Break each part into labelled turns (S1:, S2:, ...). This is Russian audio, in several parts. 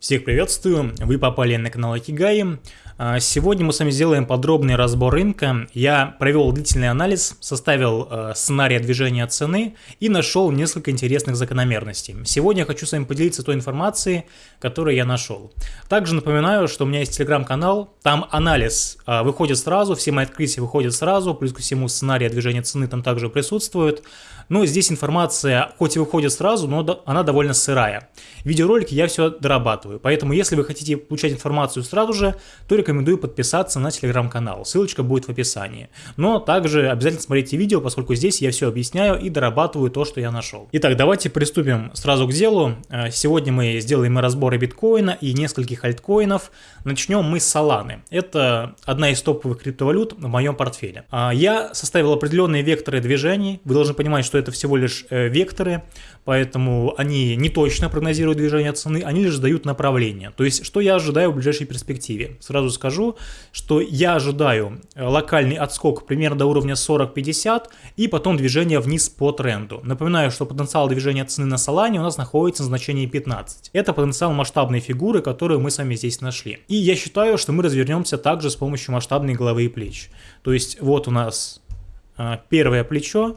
S1: Всех приветствую, вы попали на канал Акигаи. А, сегодня мы с вами сделаем подробный разбор рынка. Я провел длительный анализ, составил э, сценарий движения цены и нашел несколько интересных закономерностей. Сегодня я хочу с вами поделиться той информацией, которую я нашел. Также напоминаю, что у меня есть телеграм-канал, там анализ э, выходит сразу, все мои открытия выходят сразу, плюс ко всему сценарий движения цены там также присутствует. Но здесь информация хоть и выходит сразу, но она довольно сырая. Видеоролики я все дорабатываю, поэтому если вы хотите получать информацию сразу же, то рекомендую рекомендую подписаться на телеграм-канал, ссылочка будет в описании. Но также обязательно смотрите видео, поскольку здесь я все объясняю и дорабатываю то, что я нашел. Итак, давайте приступим сразу к делу. Э, сегодня мы сделаем разборы биткоина и нескольких альткоинов. Начнем мы с Solana. Это одна из топовых криптовалют в моем портфеле. А, я составил определенные векторы движений. Вы должны понимать, что это всего лишь э, векторы, поэтому они не точно прогнозируют движение цены, они лишь дают направление. То есть, что я ожидаю в ближайшей перспективе. Сразу скажу, что я ожидаю э, локальный отскок примерно до уровня 40-50 и потом движение вниз по тренду. Напоминаю, что потенциал движения цены на Solana у нас находится на значении 15. Это потенциал масштабной фигуры, которую мы с вами здесь нашли. И я считаю, что мы развернемся также с помощью масштабной головы и плеч. То есть вот у нас а, первое плечо,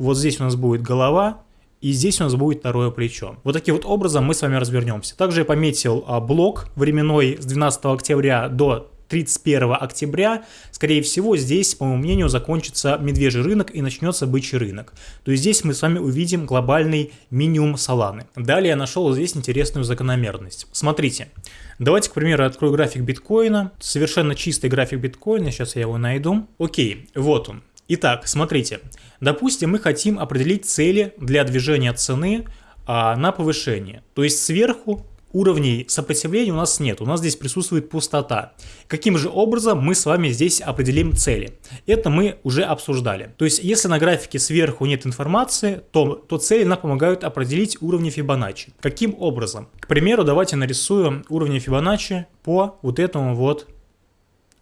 S1: вот здесь у нас будет голова, и здесь у нас будет второе плечо. Вот таким вот образом мы с вами развернемся. Также я пометил а, блок временной с 12 октября до 31 октября, скорее всего, здесь, по моему мнению, закончится медвежий рынок и начнется бычий рынок. То есть здесь мы с вами увидим глобальный минимум Соланы. Далее я нашел здесь интересную закономерность. Смотрите, давайте, к примеру, открою график биткоина, совершенно чистый график биткоина, сейчас я его найду. Окей, вот он. Итак, смотрите, допустим, мы хотим определить цели для движения цены а, на повышение. То есть сверху уровней сопротивления у нас нет, у нас здесь присутствует пустота. Каким же образом мы с вами здесь определим цели? Это мы уже обсуждали. То есть, если на графике сверху нет информации, то, то цели нам помогают определить уровни Фибоначчи. Каким образом? К примеру, давайте нарисуем уровни Фибоначчи по вот этому вот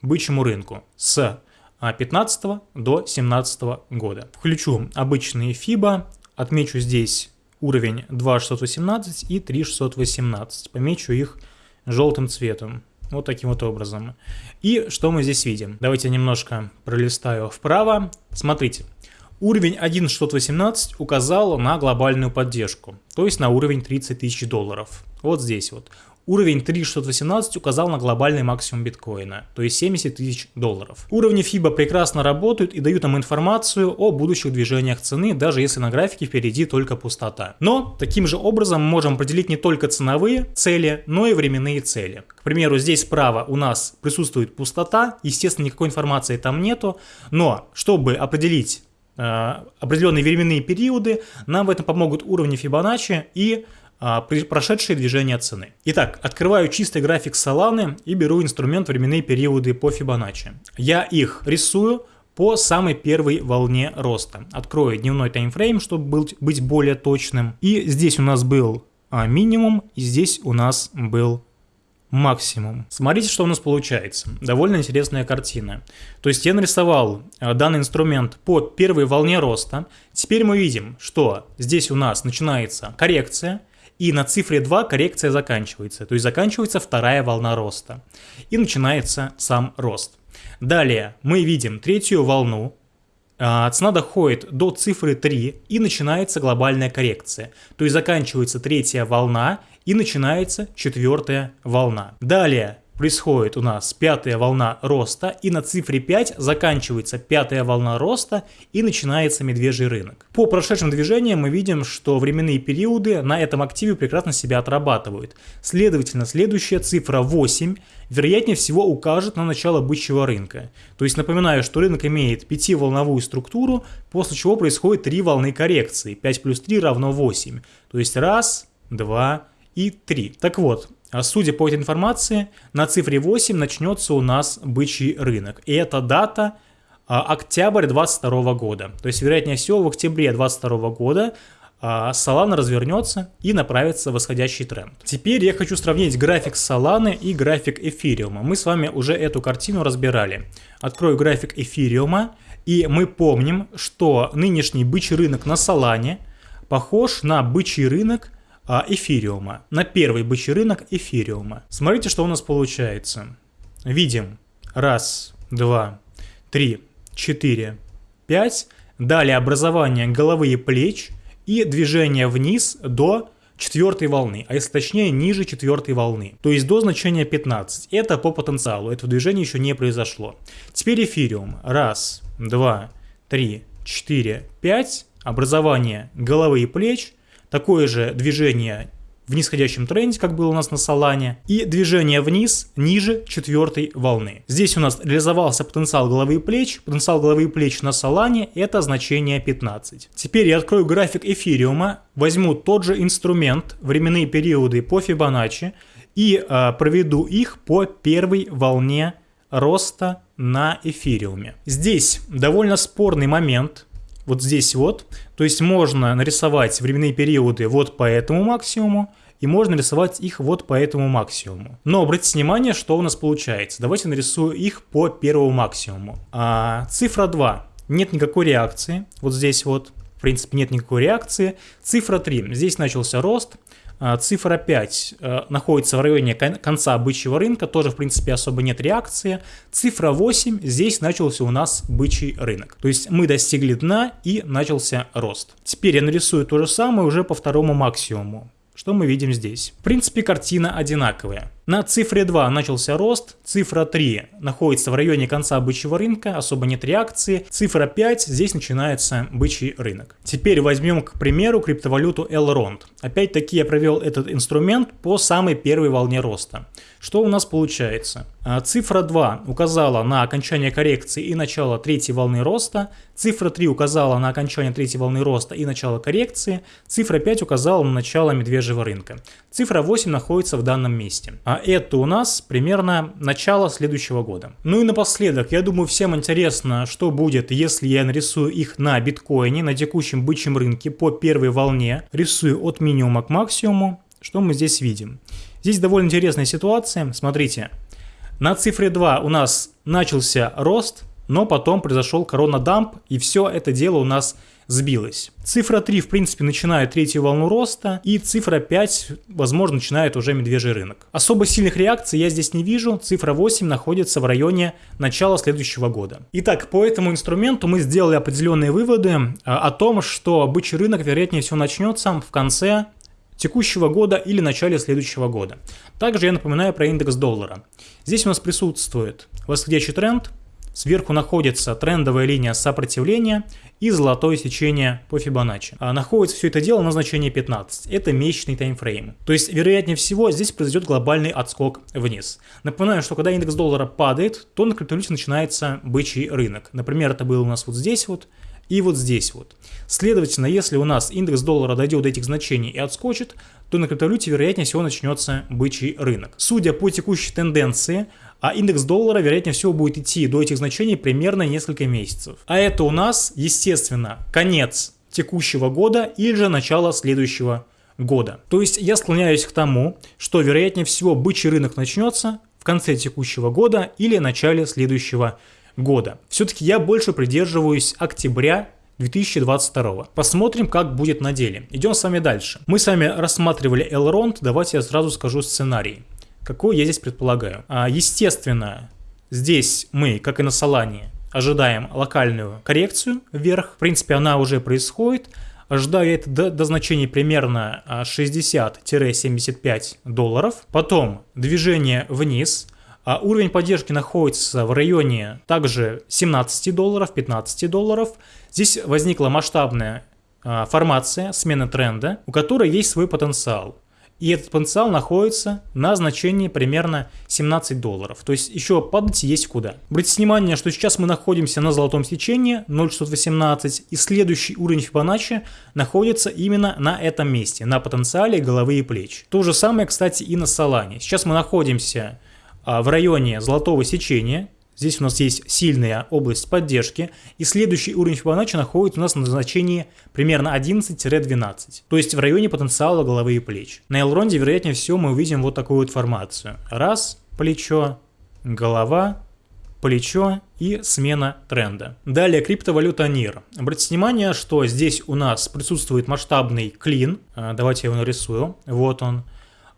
S1: бычьему рынку с 15 а, до 17 года. Включу обычные FIBA, отмечу здесь уровень 2618 и 3618, помечу их желтым цветом. Вот таким вот образом. И что мы здесь видим? Давайте немножко пролистаю вправо. Смотрите, уровень 1.618 указал на глобальную поддержку, то есть на уровень 30 тысяч долларов. Вот здесь вот. Уровень 3618 указал на глобальный максимум биткоина, то есть 70 тысяч долларов. Уровни FIBA прекрасно работают и дают нам информацию о будущих движениях цены, даже если на графике впереди только пустота. Но таким же образом мы можем определить не только ценовые цели, но и временные цели. К примеру, здесь справа у нас присутствует пустота, естественно никакой информации там нету, но чтобы определить э, определенные временные периоды, нам в этом помогут уровни Фибоначчи и прошедшие движения цены. Итак, открываю чистый график Solana и беру инструмент временные периоды по Fibonacci. Я их рисую по самой первой волне роста. Открою дневной таймфрейм, чтобы быть более точным. И здесь у нас был а, минимум, и здесь у нас был максимум. Смотрите, что у нас получается. Довольно интересная картина. То есть я нарисовал а, данный инструмент по первой волне роста. Теперь мы видим, что здесь у нас начинается коррекция, и на цифре 2 коррекция заканчивается, то есть заканчивается вторая волна роста. И начинается сам рост. Далее мы видим третью волну, а, цена доходит до цифры 3 и начинается глобальная коррекция. То есть заканчивается третья волна и начинается четвертая волна. Далее происходит у нас пятая волна роста, и на цифре 5 заканчивается пятая волна роста и начинается медвежий рынок. По прошедшим движениям мы видим, что временные периоды на этом активе прекрасно себя отрабатывают. Следовательно, следующая цифра 8 вероятнее всего укажет на начало бычьего рынка. То есть напоминаю, что рынок имеет пятиволновую структуру, после чего происходит три волны коррекции. 5 плюс 3 равно 8. То есть раз, два и три. Так вот, судя по этой информации, на цифре 8 начнется у нас бычий рынок. И эта дата а, октябрь 2022 года. То есть, вероятнее всего, в октябре 2022 года а, Solana развернется и направится в восходящий тренд. Теперь я хочу сравнить график Solana и график эфириума. Мы с вами уже эту картину разбирали. Открою график эфириума, и мы помним, что нынешний бычий рынок на Solana похож на бычий рынок а, эфириума, на первый бычий рынок эфириума. Смотрите, что у нас получается. Видим раз, два, три, четыре, пять. Далее образование головы и плеч и движение вниз до четвертой волны, а если точнее ниже четвертой волны, то есть до значения 15. Это по потенциалу, это движение еще не произошло. Теперь эфириум. Раз, два, три, четыре, пять. Образование головы и плеч. Такое же движение в нисходящем тренде, как было у нас на Солане, и движение вниз ниже четвертой волны. Здесь у нас реализовался потенциал головы и плеч, потенциал головы и плеч на Солане это значение 15. Теперь я открою график эфириума, возьму тот же инструмент, временные периоды по Фибоначчи и э, проведу их по первой волне роста на эфириуме. Здесь довольно спорный момент, вот здесь вот. То есть можно нарисовать временные периоды вот по этому максимуму, и можно рисовать их вот по этому максимуму. Но обратите внимание, что у нас получается. Давайте нарисую их по первому максимуму. А, цифра 2. Нет никакой реакции. Вот здесь вот. В принципе, нет никакой реакции. Цифра 3. Здесь начался рост. А, цифра 5 э, находится в районе конца бычьего рынка, тоже в принципе особо нет реакции. Цифра 8, здесь начался у нас бычий рынок. То есть мы достигли дна и начался рост. Теперь я нарисую то же самое уже по второму максимуму. Что мы видим здесь? В принципе, картина одинаковая. На цифре 2 начался рост, цифра 3 находится в районе конца бычьего рынка, особо нет реакции, цифра 5 здесь начинается бычий рынок. Теперь возьмем, к примеру, криптовалюту Elrond. Опять-таки я провел этот инструмент по самой первой волне роста. Что у нас получается? А, цифра 2 указала на окончание коррекции и начало третьей волны роста, цифра 3 указала на окончание третьей волны роста и начало коррекции, цифра 5 указала на начало медвежьего рынка. Цифра 8 находится в данном месте. Это у нас примерно начало следующего года. Ну и напоследок, я думаю всем интересно, что будет, если я нарисую их на биткоине, на текущем бычьем рынке по первой волне, рисую от минимума к максимуму. Что мы здесь видим? Здесь довольно интересная ситуация. Смотрите, на цифре 2 у нас начался рост, но потом произошел коронадамп, и все это дело у нас сбилось. Цифра 3, в принципе, начинает третью волну роста, и цифра 5, возможно, начинает уже медвежий рынок. Особо сильных реакций я здесь не вижу, цифра 8 находится в районе начала следующего года. Итак, по этому инструменту мы сделали определенные выводы а, о том, что бычий рынок, вероятнее всего, начнется в конце текущего года или начале следующего года. Также я напоминаю про индекс доллара. Здесь у нас присутствует восходящий тренд, сверху находится трендовая линия сопротивления и золотое сечение по Фибоначчи. А находится все это дело на значении 15. Это месячный таймфрейм. То есть, вероятнее всего, здесь произойдет глобальный отскок вниз. Напоминаю, что когда индекс доллара падает, то на криптовалюте начинается бычий рынок. Например, это было у нас вот здесь вот, и вот здесь вот. Следовательно, если у нас индекс доллара дойдет до этих значений и отскочит, то на криптовалюте вероятнее всего начнется бычий рынок. Судя по текущей тенденции, а индекс доллара вероятнее всего будет идти до этих значений примерно несколько месяцев. А это у нас, естественно, конец текущего года или же начало следующего года. То есть я склоняюсь к тому, что вероятнее всего бычий рынок начнется в конце текущего года или начале следующего года. Все-таки я больше придерживаюсь октября 2022. Посмотрим, как будет на деле. Идем с вами дальше. Мы с вами рассматривали Elrond, давайте я сразу скажу сценарий. Какой я здесь предполагаю? А, естественно, здесь мы, как и на Солане, ожидаем локальную коррекцию вверх. В принципе, она уже происходит. Ожидаю это до, до значений примерно 60-75 а, долларов. Потом движение вниз – а уровень поддержки находится в районе также 17 долларов, 15 долларов. Здесь возникла масштабная а, формация, смена тренда, у которой есть свой потенциал. И этот потенциал находится на значении примерно 17 долларов. То есть еще падать есть куда. Обратите внимание, что сейчас мы находимся на золотом сечении 0,618 и следующий уровень Фибоначчи находится именно на этом месте, на потенциале головы и плеч. То же самое, кстати, и на Солане. Сейчас мы находимся а, в районе золотого сечения. Здесь у нас есть сильная область поддержки. И следующий уровень Фибоначчи находится у нас на значении примерно 11-12. То есть в районе потенциала головы и плеч. На Элронде, вероятнее всего, мы увидим вот такую вот формацию. Раз, плечо, голова, плечо и смена тренда. Далее криптовалюта NIR. Обратите внимание, что здесь у нас присутствует масштабный клин. А, давайте я его нарисую. Вот он.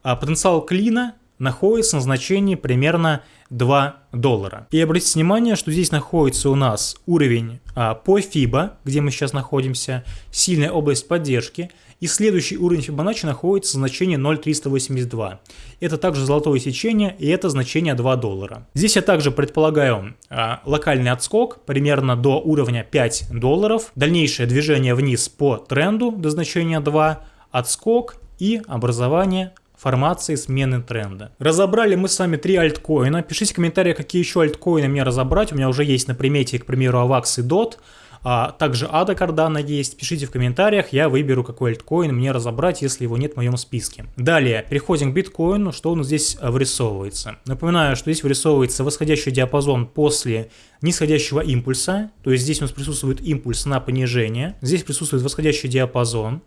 S1: А потенциал клина находится на значении примерно 2 доллара. И обратите внимание, что здесь находится у нас уровень а, по FIBA, где мы сейчас находимся, сильная область поддержки, и следующий уровень Fibonacci находится в значении 0,382. Это также золотое сечение, и это значение 2 доллара. Здесь я также предполагаю а, локальный отскок примерно до уровня 5 долларов, дальнейшее движение вниз по тренду до значения 2, отскок и образование формации смены тренда. Разобрали мы с вами три альткоина. Пишите в комментариях, какие еще альткоины мне разобрать. У меня уже есть на примете, к примеру, AVAX и DOT. А также ADA Cardano есть. Пишите в комментариях, я выберу, какой альткоин мне разобрать, если его нет в моем списке. Далее, переходим к биткоину. Что нас здесь вырисовывается? Напоминаю, что здесь вырисовывается восходящий диапазон после нисходящего импульса. То есть здесь у нас присутствует импульс на понижение. Здесь присутствует восходящий диапазон.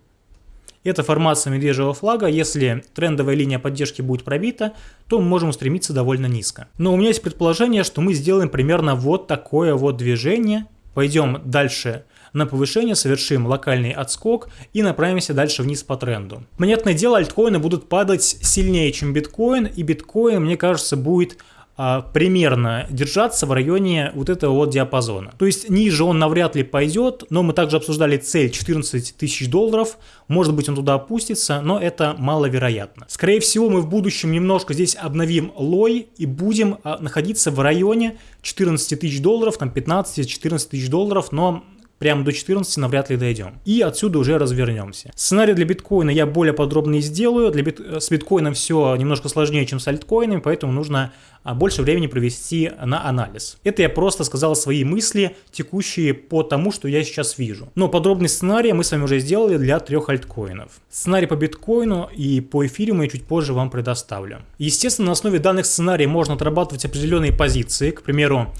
S1: Это формация медвежьего флага. Если трендовая линия поддержки будет пробита, то мы можем устремиться довольно низко. Но у меня есть предположение, что мы сделаем примерно вот такое вот движение. Пойдем дальше на повышение, совершим локальный отскок и направимся дальше вниз по тренду. Понятное дело, альткоины будут падать сильнее, чем биткоин, и биткоин, мне кажется, будет примерно держаться в районе вот этого вот диапазона. То есть ниже он навряд ли пойдет, но мы также обсуждали цель 14 тысяч долларов, может быть он туда опустится, но это маловероятно. Скорее всего мы в будущем немножко здесь обновим лой и будем а, находиться в районе 14 тысяч долларов, там 15-14 тысяч долларов, но прямо до 14 навряд ли дойдем. И отсюда уже развернемся. Сценарий для биткоина я более подробно сделаю. Для бит... С биткоином все немножко сложнее, чем с альткоинами, поэтому нужно а, больше времени провести на анализ. Это я просто сказал свои мысли, текущие по тому, что я сейчас вижу. Но подробный сценарий мы с вами уже сделали для трех альткоинов. Сценарий по биткоину и по эфириуму я чуть позже вам предоставлю. Естественно, на основе данных сценариев можно отрабатывать определенные позиции. К примеру,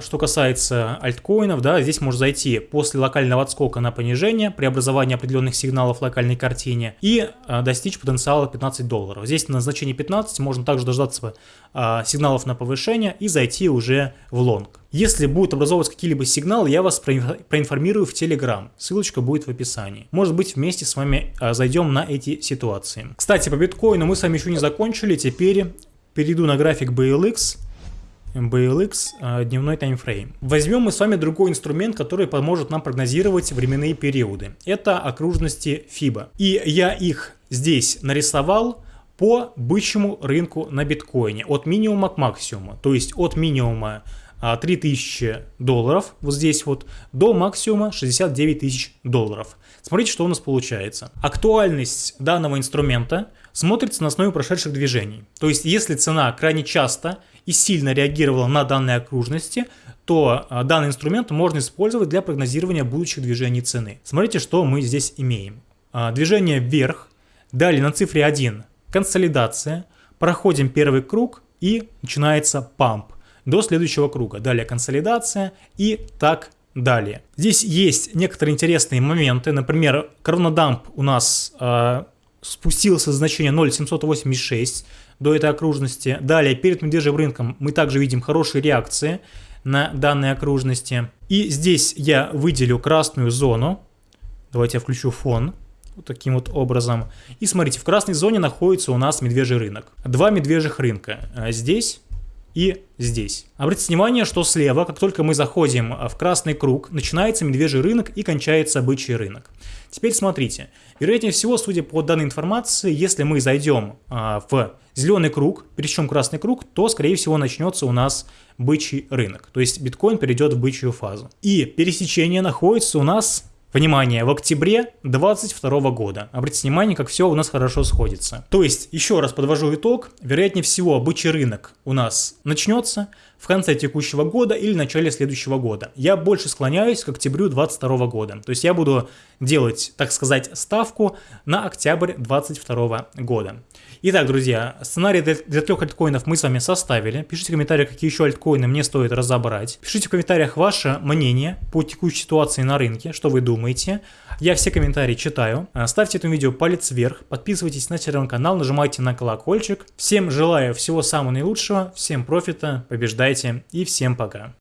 S1: что касается альткоинов, да, здесь можно зайти после локального отскока на понижение, преобразование определенных сигналов в локальной картине и а, достичь потенциала 15 долларов. Здесь на значение 15 можно также дождаться а, сигналов на повышение и зайти уже в лонг. Если будут образовываться какие-либо сигналы, я вас проинформирую в Telegram. Ссылочка будет в описании. Может быть, вместе с вами зайдем на эти ситуации. Кстати, по биткоину мы с вами еще не закончили. Теперь перейду на график BLX BLX а, дневной таймфрейм. Возьмем мы с вами другой инструмент, который поможет нам прогнозировать временные периоды. Это окружности FIBA. И я их здесь нарисовал по бычьему рынку на биткоине от минимума к максимуму. То есть от минимума 3000 а, долларов вот здесь вот до максимума 69 тысяч долларов. Смотрите, что у нас получается. Актуальность данного инструмента смотрится на основе прошедших движений. То есть если цена крайне часто и сильно реагировала на данные окружности, то а, данный инструмент можно использовать для прогнозирования будущих движений цены. Смотрите, что мы здесь имеем. А, движение вверх, далее на цифре 1 консолидация, проходим первый круг и начинается памп до следующего круга. Далее консолидация и так далее. Здесь есть некоторые интересные моменты. Например, коронадамп у нас э, спустился с значения 0,786 до этой окружности. Далее, перед медвежьим рынком мы также видим хорошие реакции на данной окружности. И здесь я выделю красную зону. Давайте я включу фон. Вот таким вот образом. И смотрите, в красной зоне находится у нас медвежий рынок. Два медвежьих рынка. А здесь и здесь. Обратите внимание, что слева, как только мы заходим в красный круг, начинается медвежий рынок и кончается бычий рынок. Теперь смотрите, вероятнее всего, судя по данной информации, если мы зайдем а, в зеленый круг, причем красный круг, то, скорее всего, начнется у нас бычий рынок. То есть биткоин перейдет в бычью фазу. И пересечение находится у нас Внимание, в октябре 2022 года. Обратите внимание, как все у нас хорошо сходится. То есть, еще раз подвожу итог. Вероятнее всего, бычий рынок у нас начнется в конце текущего года или начале следующего года. Я больше склоняюсь к октябрю 2022 года. То есть, я буду делать, так сказать, ставку на октябрь 2022 года. Итак, друзья, сценарий для, трех альткоинов мы с вами составили. Пишите в комментариях, какие еще альткоины мне стоит разобрать. Пишите в комментариях ваше мнение по текущей ситуации на рынке, что вы думаете. Я все комментарии читаю. А, ставьте этому видео палец вверх, подписывайтесь на телеграм-канал, нажимайте на колокольчик. Всем желаю всего самого наилучшего, всем профита, побеждайте и всем пока.